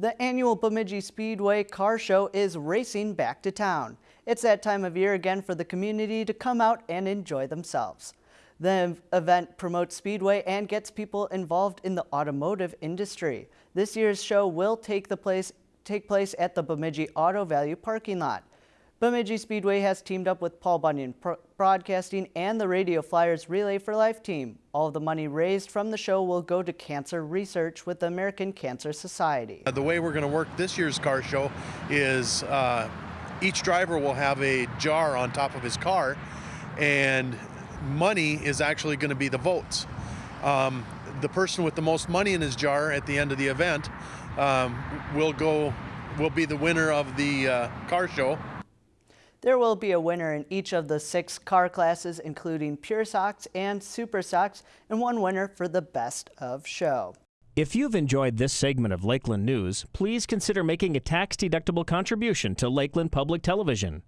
The annual Bemidji Speedway Car Show is racing back to town. It's that time of year again for the community to come out and enjoy themselves. The event promotes Speedway and gets people involved in the automotive industry. This year's show will take, the place, take place at the Bemidji Auto Value parking lot. Bemidji Speedway has teamed up with Paul Bunyan Broadcasting and the Radio Flyers Relay for Life team. All the money raised from the show will go to cancer research with the American Cancer Society. The way we're going to work this year's car show is uh, each driver will have a jar on top of his car and money is actually going to be the votes. Um, the person with the most money in his jar at the end of the event um, will go will be the winner of the uh, car show there will be a winner in each of the six car classes, including Pure Stocks and Super Stocks, and one winner for the Best of Show. If you've enjoyed this segment of Lakeland News, please consider making a tax-deductible contribution to Lakeland Public Television.